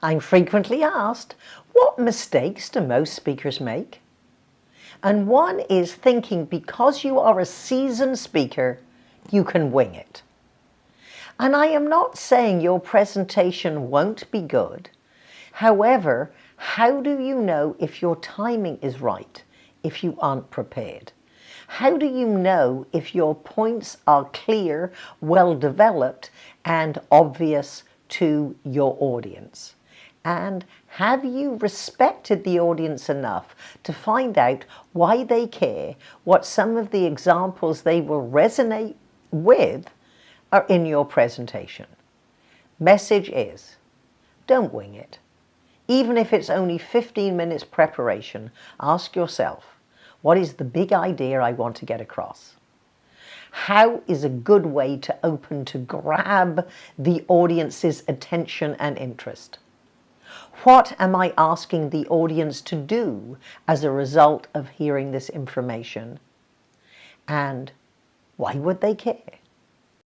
I'm frequently asked, what mistakes do most speakers make? And one is thinking because you are a seasoned speaker, you can wing it. And I am not saying your presentation won't be good. However, how do you know if your timing is right if you aren't prepared? How do you know if your points are clear, well developed and obvious to your audience? And have you respected the audience enough to find out why they care, what some of the examples they will resonate with are in your presentation? Message is, don't wing it. Even if it's only 15 minutes preparation, ask yourself, what is the big idea I want to get across? How is a good way to open to grab the audience's attention and interest? What am I asking the audience to do as a result of hearing this information? And why would they care?